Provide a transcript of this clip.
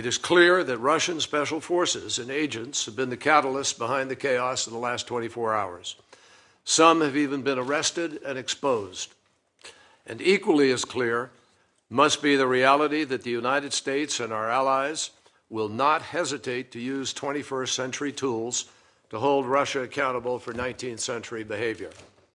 It is clear that Russian special forces and agents have been the catalysts behind the chaos of the last 24 hours. Some have even been arrested and exposed. And equally as clear must be the reality that the United States and our allies will not hesitate to use 21st century tools to hold Russia accountable for 19th century behavior.